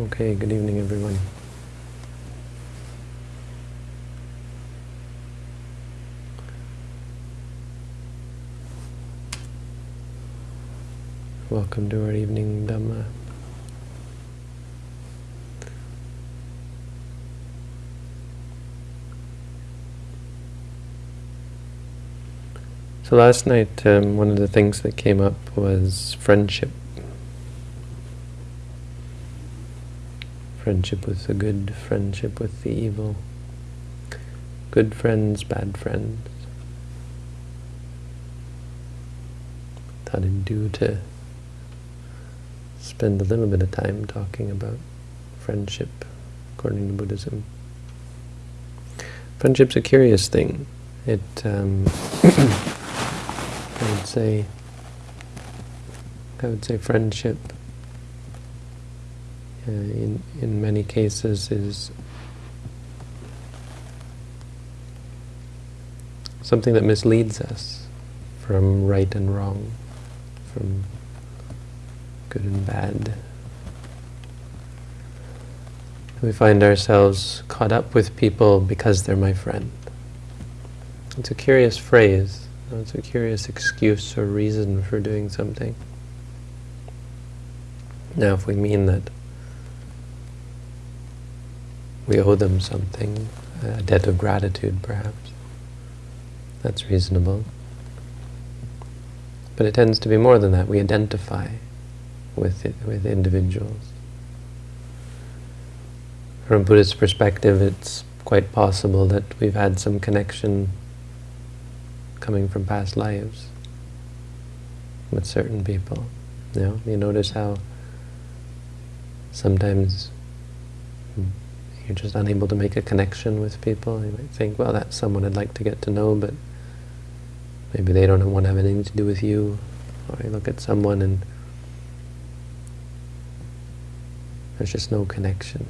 Okay, good evening everyone. Welcome to our evening Dhamma. So last night, um, one of the things that came up was friendship. Friendship with the good, friendship with the evil. Good friends, bad friends. Thought it'd do to spend a little bit of time talking about friendship according to Buddhism. Friendship's a curious thing. It um, I would say, I would say friendship uh, in, in many cases is something that misleads us from right and wrong, from good and bad. We find ourselves caught up with people because they're my friend. It's a curious phrase, it's a curious excuse or reason for doing something. Now, if we mean that we owe them something, a debt of gratitude perhaps, that's reasonable. But it tends to be more than that. We identify with it, with individuals. From Buddhist perspective, it's quite possible that we've had some connection coming from past lives with certain people. You know, you notice how sometimes you're just unable to make a connection with people. You might think, well, that's someone I'd like to get to know, but maybe they don't want to have anything to do with you. Or you look at someone and there's just no connection.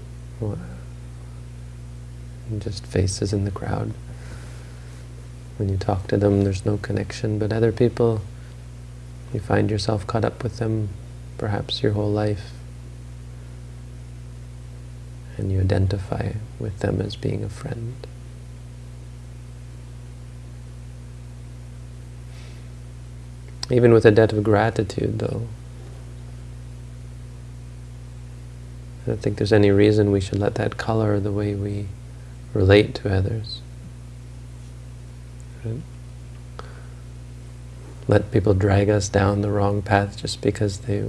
Just faces in the crowd. When you talk to them, there's no connection, but other people, you find yourself caught up with them perhaps your whole life, and you identify with them as being a friend. Even with a debt of gratitude, though, I don't think there's any reason we should let that color the way we relate to others. Let people drag us down the wrong path just because they,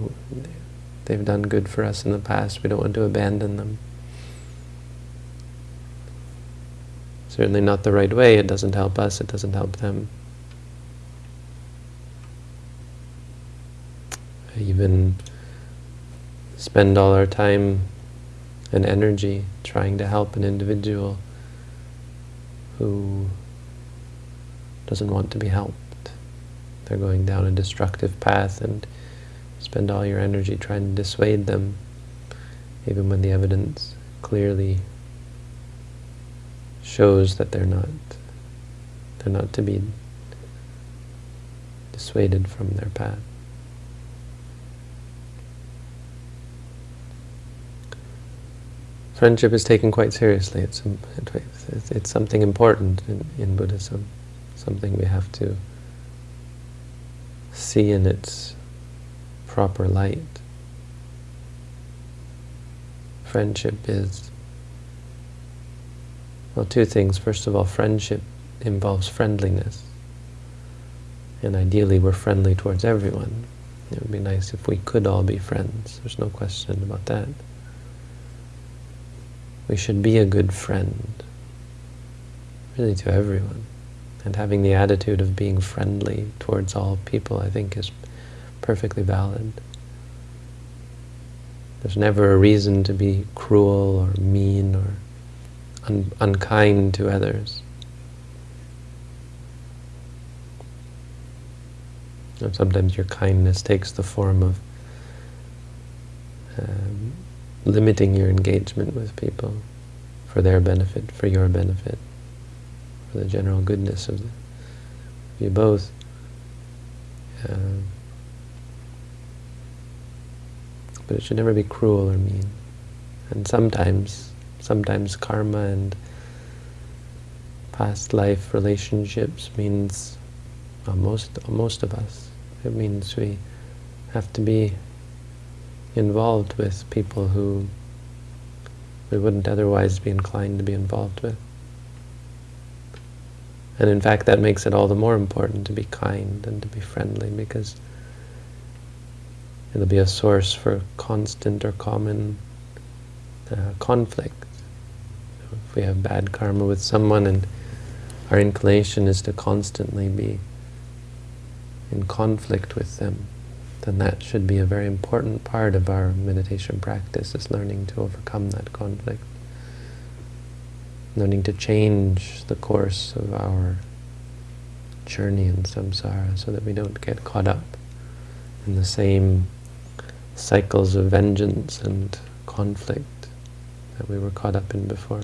they've done good for us in the past. We don't want to abandon them. Certainly not the right way. It doesn't help us. It doesn't help them. Even spend all our time and energy trying to help an individual who doesn't want to be helped. They're going down a destructive path and spend all your energy trying to dissuade them, even when the evidence clearly shows that they're not they're not to be dissuaded from their path. Friendship is taken quite seriously. It's, it's, it's something important in, in Buddhism something we have to see in its proper light. Friendship is, well, two things. First of all, friendship involves friendliness. And ideally, we're friendly towards everyone. It would be nice if we could all be friends. There's no question about that. We should be a good friend, really to everyone. And having the attitude of being friendly towards all people, I think, is perfectly valid. There's never a reason to be cruel or mean or un unkind to others. And sometimes your kindness takes the form of um, limiting your engagement with people for their benefit, for your benefit for the general goodness of, the, you both. Um, but it should never be cruel or mean. And sometimes, sometimes karma and past life relationships means, well, most, most of us, it means we have to be involved with people who we wouldn't otherwise be inclined to be involved with. And in fact, that makes it all the more important to be kind and to be friendly because it'll be a source for constant or common uh, conflict. We have bad karma with someone and our inclination is to constantly be in conflict with them, then that should be a very important part of our meditation practice, is learning to overcome that conflict. Learning to change the course of our journey in samsara so that we don't get caught up in the same cycles of vengeance and conflict that we were caught up in before.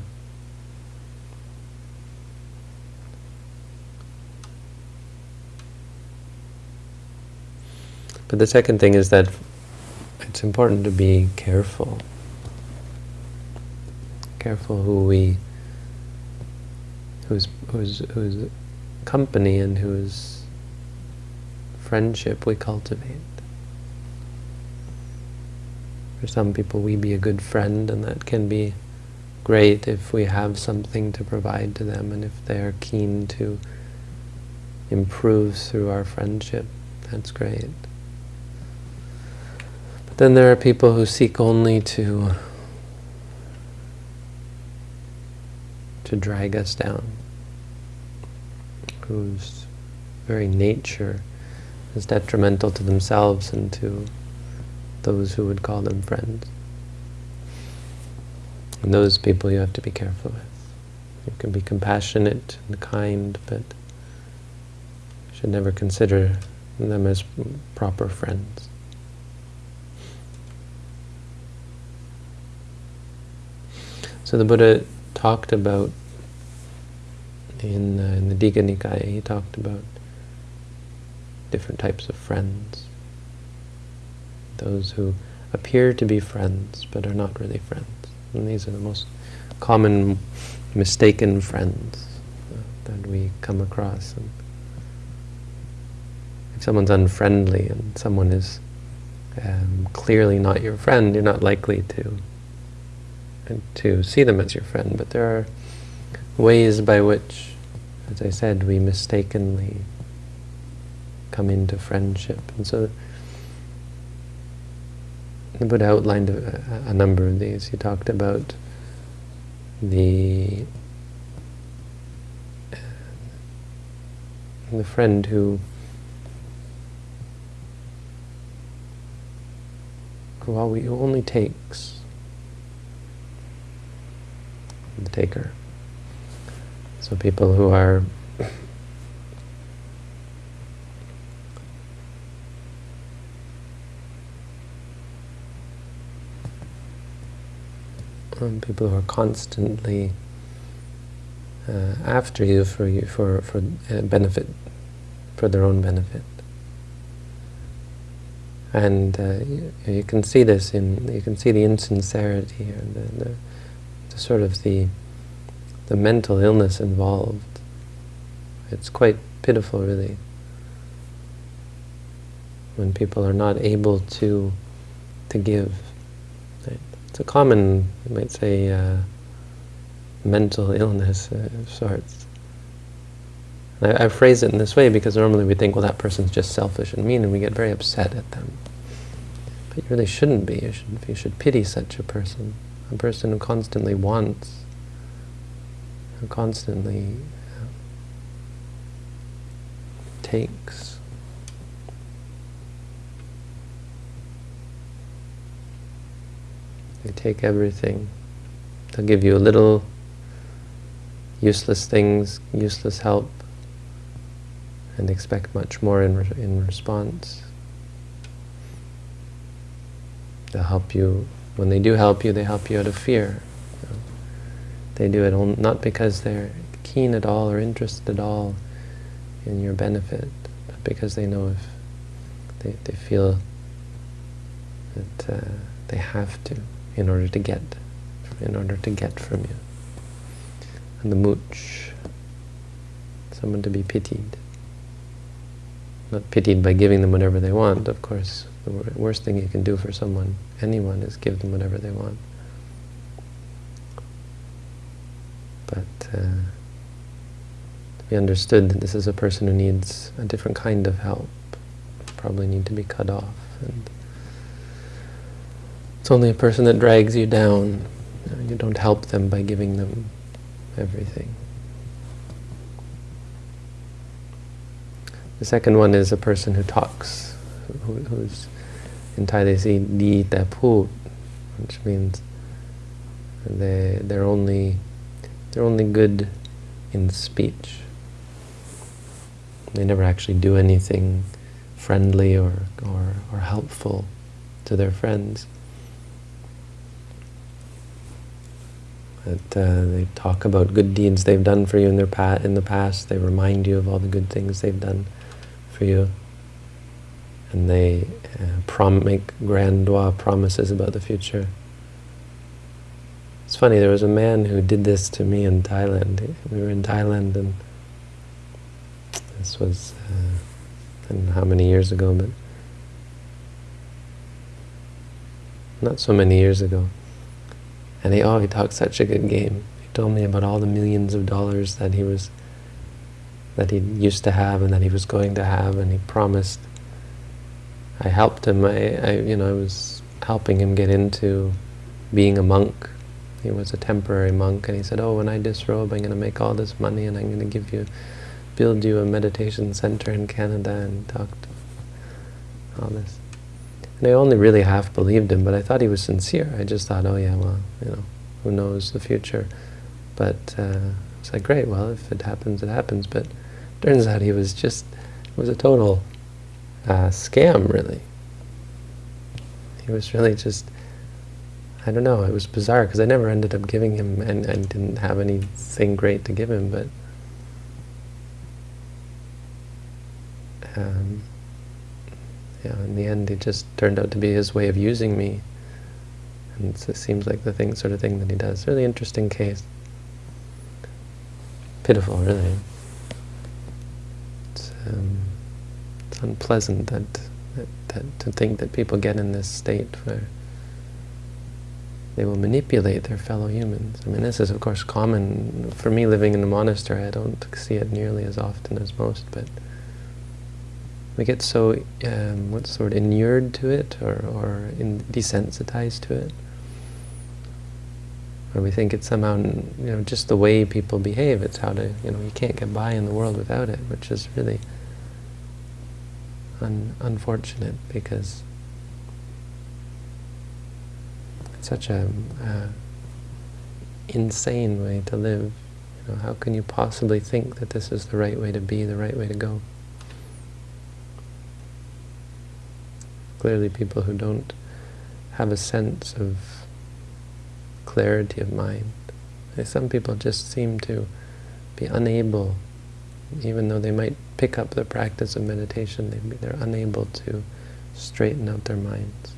But the second thing is that it's important to be careful. Careful who we, whose, whose, whose company and whose friendship we cultivate. For some people we be a good friend and that can be great if we have something to provide to them and if they're keen to improve through our friendship, that's great. Then there are people who seek only to to drag us down, whose very nature is detrimental to themselves and to those who would call them friends. And those people you have to be careful with. You can be compassionate and kind, but should never consider them as proper friends. So the Buddha talked about, in, uh, in the Digha Nikaya, he talked about different types of friends those who appear to be friends but are not really friends. And these are the most common mistaken friends that we come across. And if someone's unfriendly and someone is um, clearly not your friend, you're not likely to to see them as your friend. But there are ways by which, as I said, we mistakenly come into friendship. And so the Buddha outlined a, a, number of these. He talked about the the friend who who only takes the taker. So people who are um, people who are constantly uh, after you for you for for uh, benefit, for their own benefit. And uh, you, you, can see this in you can see the insincerity and the, the, sort of the the mental illness involved. It's quite pitiful, really, when people are not able to to give it's a common, you might say, uh, mental illness uh, of sorts. I, I, phrase it in this way because normally we think, well, that person's just selfish and mean, and we get very upset at them. But you really shouldn't be. You should, you should pity such a person, a person who constantly wants, who constantly uh, takes. They take everything. They'll give you a little useless things, useless help, and expect much more in, re in response. They'll help you, when they do help you, they help you out of fear. You know. They do it not because they're keen at all or interested at all in your benefit, but because they know if they, they feel that uh, they have to in order to get in order to get from you. And the mooch, someone to be pitied. Not pitied by giving them whatever they want, of course. The worst thing you can do for someone, anyone, is give them whatever they want. But uh, be understood that this is a person who needs a different kind of help, probably need to be cut off. And it's only a person that drags you down. You don't help them by giving them everything. The second one is a person who talks, who, who's in Thai they say di taput, which means they they're only they're only good in speech. They never actually do anything friendly or or, or helpful to their friends. That uh, they talk about good deeds they've done for you in their pa in the past. They remind you of all the good things they've done for you. And they uh, make grandiose promises about the future. It's funny, there was a man who did this to me in Thailand. We were in Thailand and this was, uh, I don't know how many years ago, but not so many years ago. And he, oh, he talked such a good game. He told me about all the millions of dollars that he was that he used to have and that he was going to have, and he promised. I helped him. I, I, you know, I was helping him get into being a monk. He was a temporary monk, and he said, "Oh, when I disrobe, I'm going to make all this money, and I'm going to give you, build you a meditation center in Canada." And talked all this. And I only really half believed him, but I thought he was sincere. I just thought, "Oh yeah, well, you know, who knows the future?" But uh, it's like, great. Well, if it happens, it happens. But Turns out he was just, was a total uh, scam, really. He was really just, I don't know, it was bizarre because I never ended up giving him, and, and didn't have anything great to give him, but um, yeah, in the end it just turned out to be his way of using me. And it seems like the thing, sort of thing that he does. Really interesting case. Pitiful, really um, it's unpleasant that, that, that to think that people get in this state where they will manipulate their fellow humans. I mean, this is of course common for me living in a monastery. I don't see it nearly as often as most, but we get so um, what's sort of inured to it or or in, desensitized to it, or we think it's somehow you know just the way people behave. It's how to you know you can't get by in the world without it, which is really un unfortunate because it's such a uh, insane way to live. You know, how can you possibly think that this is the right way to be, the right way to go? Clearly people who don't have a sense of clarity of mind. Some people just seem to be unable even though they might pick up the practice of meditation, they, they're unable to straighten out their minds.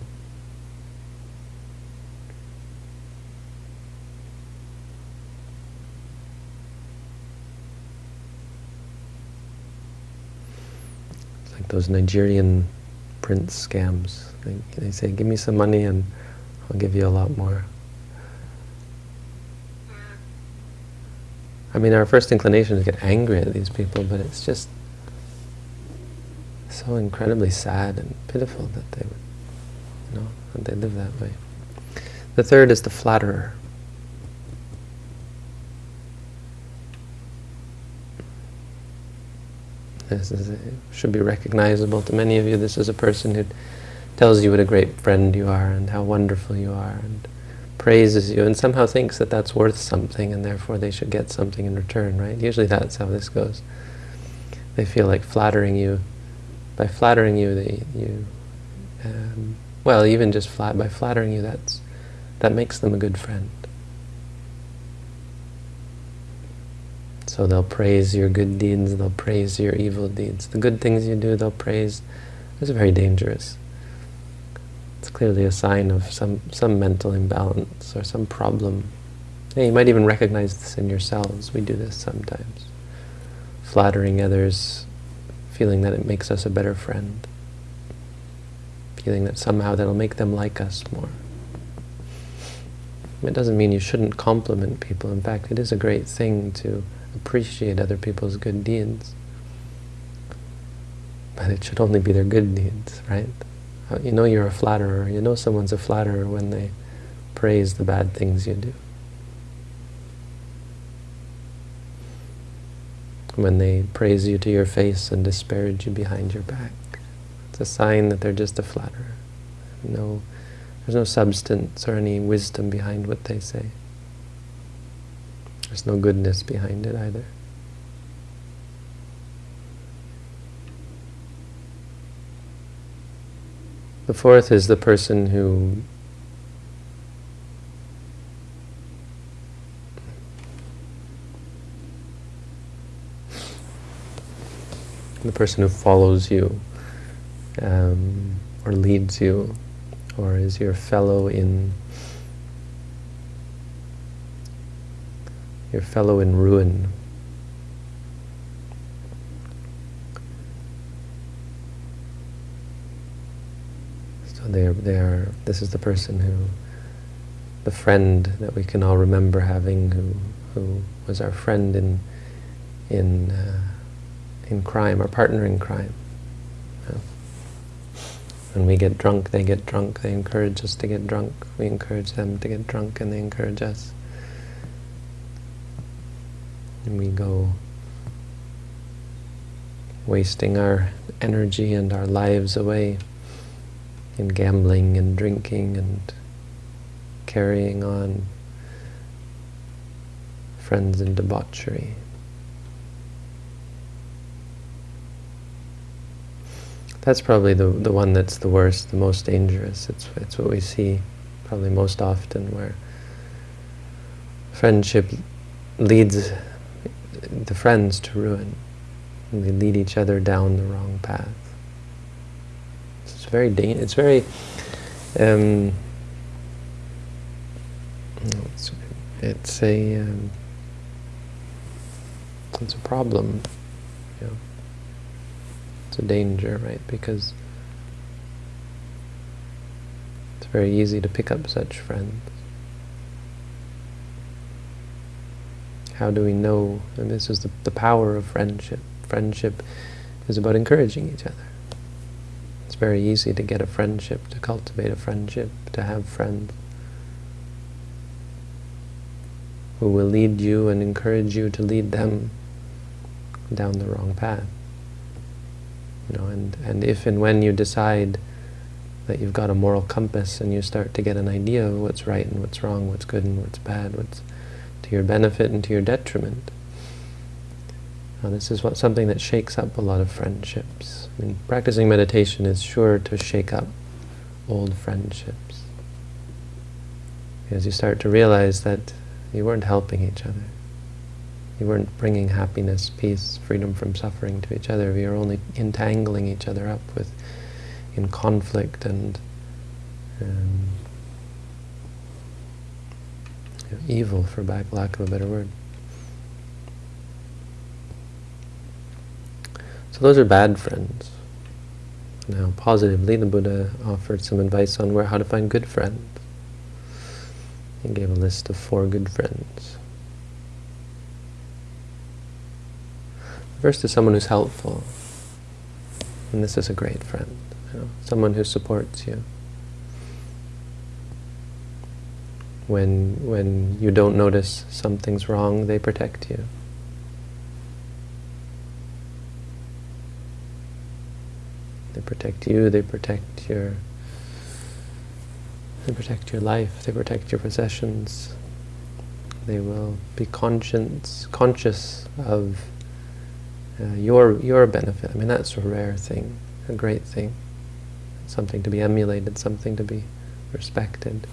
It's like those Nigerian prince scams. They, they say, give me some money and I'll give you a lot more. I mean, our first inclination is to get angry at these people, but it's just so incredibly sad and pitiful that they would, you know, that they live that way. The third is the flatterer. This is a, should be recognizable to many of you. This is a person who tells you what a great friend you are and how wonderful you are and praises you and somehow thinks that that's worth something and therefore they should get something in return, right? Usually that's how this goes. They feel like flattering you. By flattering you, they you um, well, even just flat by flattering you, that's that makes them a good friend. So they'll praise your good deeds, they'll praise your evil deeds. The good things you do, they'll praise. It's very dangerous. It's clearly a sign of some, some mental imbalance or some problem. Yeah, you might even recognize this in yourselves. We do this sometimes. Flattering others, feeling that it makes us a better friend. Feeling that somehow that'll make them like us more. It doesn't mean you shouldn't compliment people. In fact, it is a great thing to appreciate other people's good deeds. But it should only be their good deeds, right? Uh, you know you're a flatterer. You know someone's a flatterer when they praise the bad things you do. When they praise you to your face and disparage you behind your back. It's a sign that they're just a flatterer. No there's no substance or any wisdom behind what they say. There's no goodness behind it either. The fourth is the person who the person who follows you um, or leads you or is your fellow in your fellow in ruin. So they are, they are, this is the person who, the friend that we can all remember having who, who was our friend in, in, uh, in crime, our partner in crime. When we get drunk, they get drunk. They encourage us to get drunk. We encourage them to get drunk, and they encourage us. And we go wasting our energy and our lives away in gambling and drinking and carrying on friends in debauchery. That's probably the, the one that's the worst, the most dangerous. It's, it's what we see probably most often where friendship leads the friends to ruin. And they lead each other down the wrong path. It's very, it's very, um, it's, it's a, um, it's a problem it's a danger, right? Because it's very easy to pick up such friends. How do we know? And this is the, the power of friendship. Friendship is about encouraging each other. Very easy to get a friendship, to cultivate a friendship, to have friends who will lead you and encourage you to lead them down the wrong path. You know, and, and if and when you decide that you've got a moral compass and you start to get an idea of what's right and what's wrong, what's good and what's bad, what's to your benefit and to your detriment. Now, this is what something that shakes up a lot of friendships. I mean, practicing meditation is sure to shake up old friendships. Because you start to realize that you weren't helping each other. You weren't bringing happiness, peace, freedom from suffering to each other. We were only entangling each other up with in conflict and um, you know, evil, for lack of a better word. So those are bad friends. Now, positively, the Buddha offered some advice on where how to find good friends. He gave a list of four good friends. First is someone who's helpful. And this is a great friend. You know, someone who supports you. When, when you don't notice something's wrong, they protect you. They protect you, they protect your they protect your life, they protect your possessions. They will be conscious, conscious of uh, your your benefit. I mean, that's a rare thing, a great thing, something to be emulated, something to be respected.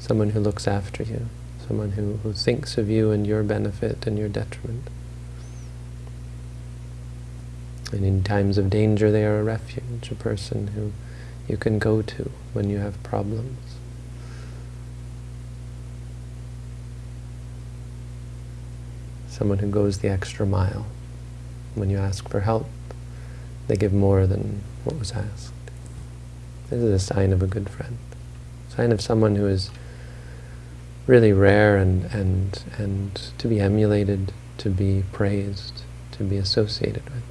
Someone who looks after you, someone who, who thinks of you and your benefit and your detriment. And in times of danger, they are a refuge, a person who you can go to when you have problems. Someone who goes the extra mile. When you ask for help, they give more than what was asked. This is a sign of a good friend. Sign of someone who is really rare and, and, and to be emulated, to be praised, to be associated with.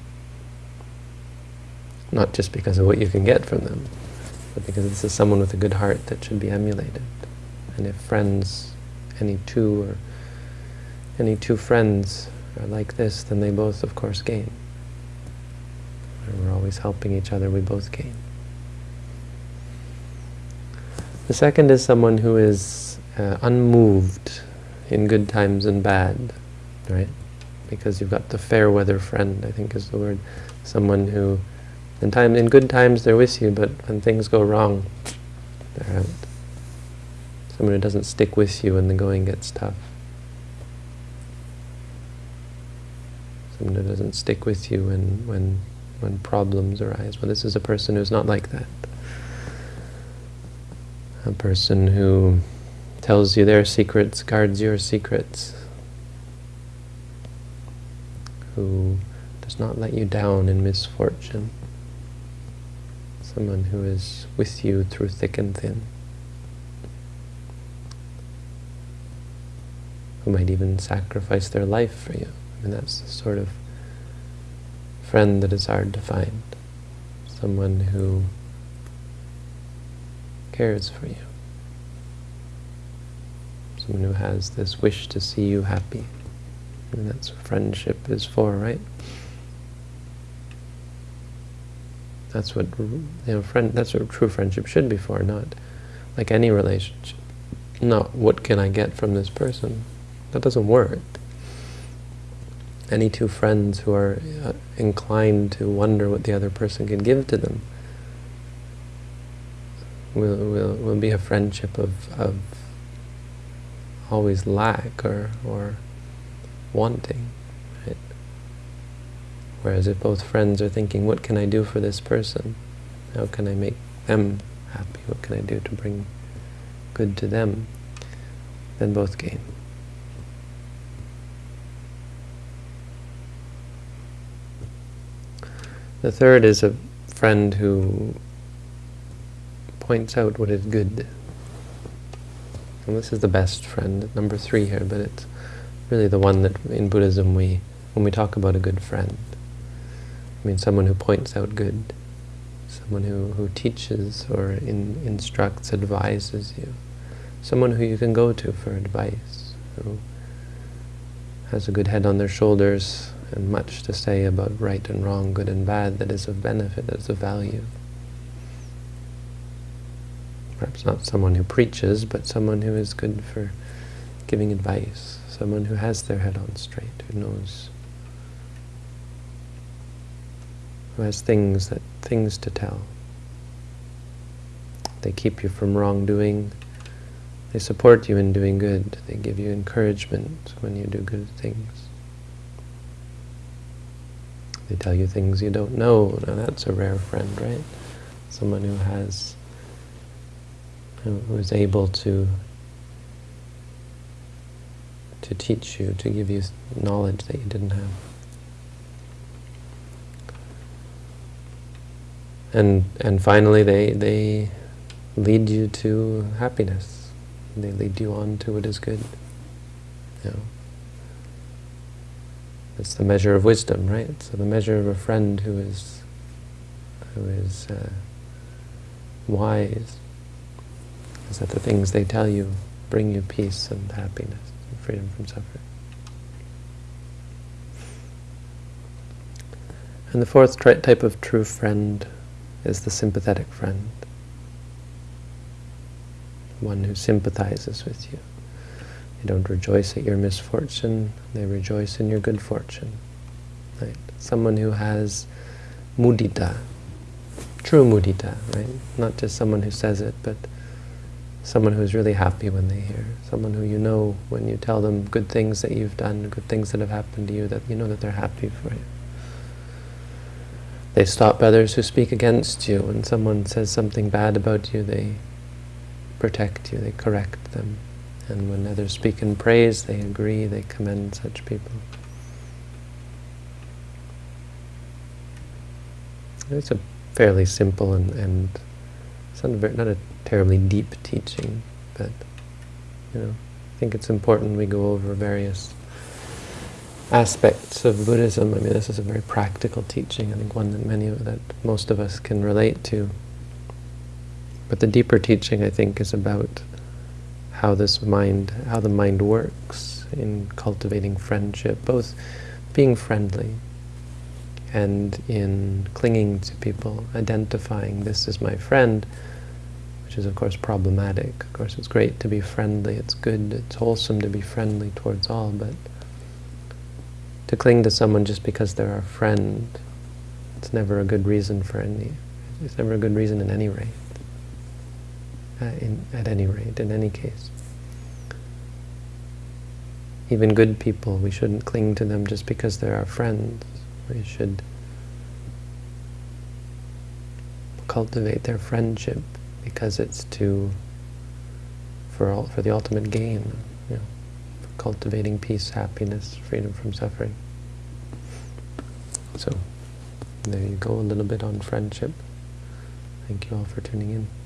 Not just because of what you can get from them, but because this is someone with a good heart that should be emulated. And if friends, any two or any two friends are like this, then they both, of course, gain. We're always helping each other, we both gain. The second is someone who is uh, unmoved in good times and bad, right? Because you've got the fair weather friend, I think is the word. Someone who, in time, in good times they're with you, but when things go wrong, they're out. Someone who doesn't stick with you when the going gets tough. Someone who doesn't stick with you when, when, when problems arise. Well, this is a person who's not like that a person who tells you their secrets, guards your secrets, who does not let you down in misfortune, someone who is with you through thick and thin, who might even sacrifice their life for you. I mean, that's the sort of friend that is hard to find, someone who cares for you. Someone who has this wish to see you happy. And that's what friendship is for, right? That's what you know. Friend. That's what true friendship should be for. Not like any relationship. Not what can I get from this person. That doesn't work. Any two friends who are uh, inclined to wonder what the other person can give to them will, will, will be a friendship of, of always lack or, or wanting. Whereas if both friends are thinking, what can I do for this person? How can I make them happy? What can I do to bring good to them? Then both gain. The third is a friend who points out what is good. And this is the best friend, number three here, but it's really the one that in Buddhism we, when we talk about a good friend, I mean someone who points out good, someone who, who teaches or in, instructs, advises you, someone who you can go to for advice, who has a good head on their shoulders and much to say about right and wrong, good and bad, that is of benefit, that is of value. Perhaps not someone who preaches, but someone who is good for giving advice, someone who has their head on straight, who knows, who has things that things to tell. They keep you from wrongdoing. They support you in doing good. They give you encouragement when you do good things. They tell you things you don't know. Now that's a rare friend, right? Someone who has who was able to to teach you, to give you knowledge that you didn't have. And and finally they they lead you to happiness. They lead you on to what is good. You know. It's the measure of wisdom, right? So the measure of a friend who is who is uh, wise is that the things they tell you bring you peace and happiness and freedom from suffering. And the fourth type of true friend is the sympathetic friend. One who sympathizes with you. They don't rejoice at your misfortune, they rejoice in your good fortune. Right? Someone who has mudita, true mudita, right? Not just someone who says it, but someone who's really happy when they hear, someone who you know when you tell them good things that you've done, good things that have happened to you, that you know that they're happy for you. They stop others who speak against you. When someone says something bad about you, they protect you, they correct them. And when others speak in praise, they agree, they commend such people. It's a fairly simple and, and not a, not a terribly deep teaching, but you know, I think it's important we go over various aspects of Buddhism. I mean, this is a very practical teaching. I think one that many of, that most of us can relate to. But the deeper teaching, I think, is about how this mind, how the mind works in cultivating friendship, both being friendly and in clinging to people, identifying this is my friend, which is of course problematic. Of course it's great to be friendly, it's good, it's wholesome to be friendly towards all, but to cling to someone just because they're our friend, it's never a good reason for any, it's never a good reason in any rate. Uh, in, at any rate, in any case. Even good people, we shouldn't cling to them just because they're our friends. We should cultivate their friendship because it's to for all, for the ultimate gain, cultivating peace, happiness, freedom from suffering. So, there you go, a little bit on friendship. Thank you all for tuning in.